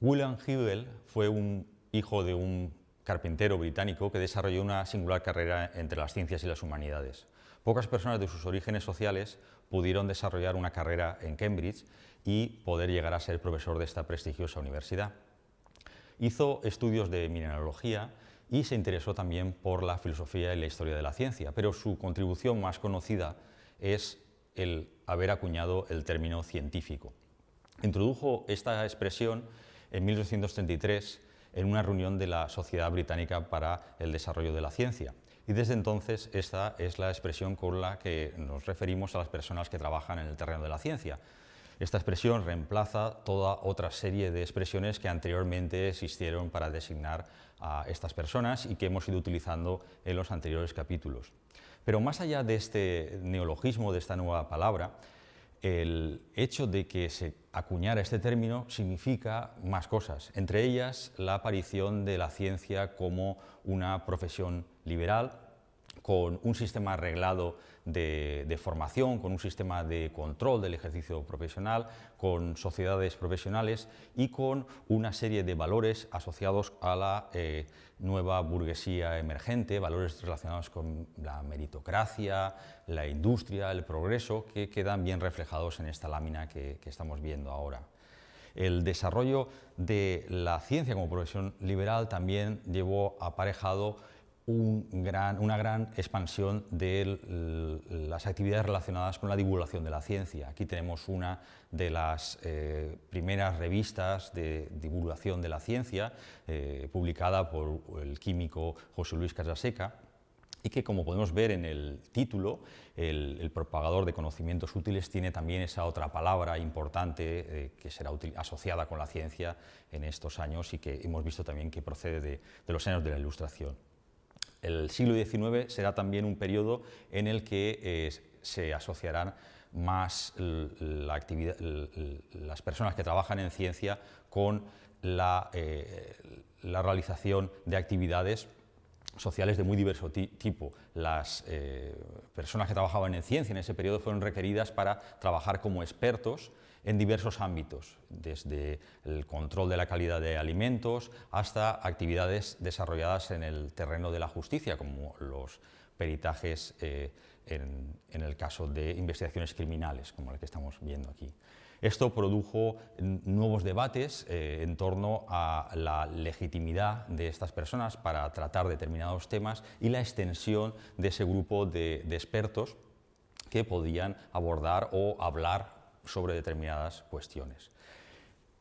William Hewell fue un hijo de un carpintero británico que desarrolló una singular carrera entre las ciencias y las humanidades. Pocas personas de sus orígenes sociales pudieron desarrollar una carrera en Cambridge y poder llegar a ser profesor de esta prestigiosa universidad. Hizo estudios de mineralogía y se interesó también por la filosofía y la historia de la ciencia, pero su contribución más conocida es el haber acuñado el término científico. Introdujo esta expresión en 1833 en una reunión de la Sociedad Británica para el Desarrollo de la Ciencia. Y desde entonces esta es la expresión con la que nos referimos a las personas que trabajan en el terreno de la ciencia. Esta expresión reemplaza toda otra serie de expresiones que anteriormente existieron para designar a estas personas y que hemos ido utilizando en los anteriores capítulos. Pero más allá de este neologismo, de esta nueva palabra, el hecho de que se acuñara este término significa más cosas, entre ellas la aparición de la ciencia como una profesión liberal, con un sistema arreglado de, formación, con un sistema de control del ejercicio profesional, con sociedades profesionales y con una serie de valores asociados a la eh, nueva burguesía emergente, valores relacionados con la meritocracia, la industria, el progreso, que quedan bien reflejados en esta lámina que estamos viendo ahora. El desarrollo de la ciencia como profesión liberal también llevó aparejado una gran expansión de las actividades relacionadas con la divulgación de la ciencia. Aquí tenemos una de las eh, primeras revistas de divulgación de la ciencia, eh, publicada por el químico José Luis Casaseca, y que, como podemos ver en el título, el, propagador de conocimientos útiles tiene también esa otra palabra importante eh, que será asociada con la ciencia en estos años y que hemos visto también que procede de los años de la Ilustración. El siglo XIX será también un periodo en el que eh, se asociarán más las personas que trabajan en ciencia con la, eh, realización de actividades sociales de muy diverso tipo. Las eh, personas que trabajaban en ciencia en ese periodo fueron requeridas para trabajar como expertos en diversos ámbitos, desde el control de la calidad de alimentos hasta actividades desarrolladas en el terreno de la justicia, como los peritajes eh, en, el caso de investigaciones criminales, como el que estamos viendo aquí. Esto produjo nuevos debates eh, en torno a la legitimidad de estas personas para tratar determinados temas y la extensión de ese grupo de expertos que podían abordar o hablar sobre determinadas cuestiones.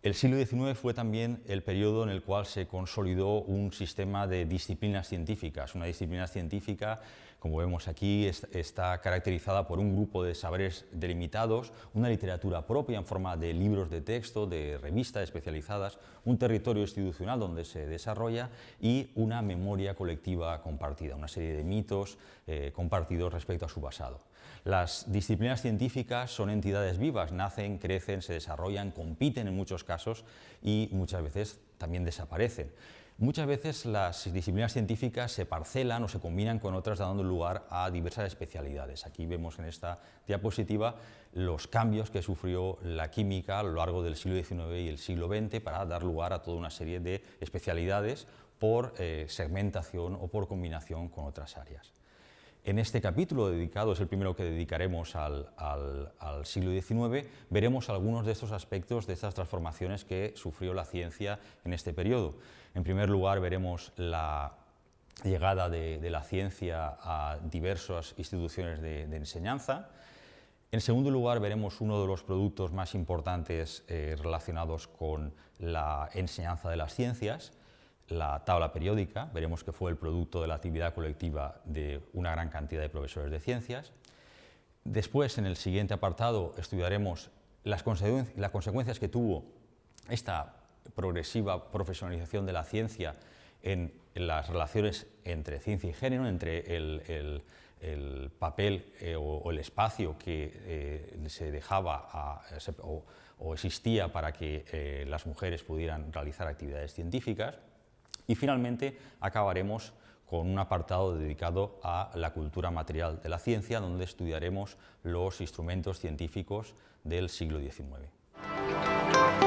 El siglo XIX fue también el periodo en el cual se consolidó un sistema de disciplinas científicas. Una disciplina científica, como vemos aquí, está caracterizada por un grupo de saberes delimitados, una literatura propia en forma de libros de texto, de revistas especializadas, un territorio institucional donde se desarrolla y una memoria colectiva compartida, una serie de mitos eh, compartidos respecto a su pasado. Las disciplinas científicas son entidades vivas, nacen, crecen, se desarrollan, compiten en muchos casos y muchas veces también desaparecen. Muchas veces las disciplinas científicas se parcelan o se combinan con otras dando lugar a diversas especialidades. Aquí vemos en esta diapositiva los cambios que sufrió la química a lo largo del siglo XIX y el siglo XX para dar lugar a toda una serie de especialidades por eh, segmentación o por combinación con otras áreas. En este capítulo dedicado, es el primero que dedicaremos al, siglo XIX, veremos algunos de estos aspectos, de estas transformaciones que sufrió la ciencia en este periodo. En primer lugar, veremos la llegada de, la ciencia a diversas instituciones de, enseñanza. En segundo lugar, veremos uno de los productos más importantes eh, relacionados con la enseñanza de las ciencias, la tabla periódica, veremos que fue el producto de la actividad colectiva de una gran cantidad de profesores de ciencias. Después, en el siguiente apartado, estudiaremos las, consecuencias que tuvo esta progresiva profesionalización de la ciencia en, las relaciones entre ciencia y género, entre el, papel eh, o, el espacio que eh, se dejaba o, existía para que eh, las mujeres pudieran realizar actividades científicas. Y finalmente acabaremos con un apartado dedicado a la cultura material de la ciencia, donde estudiaremos los instrumentos científicos del siglo XIX.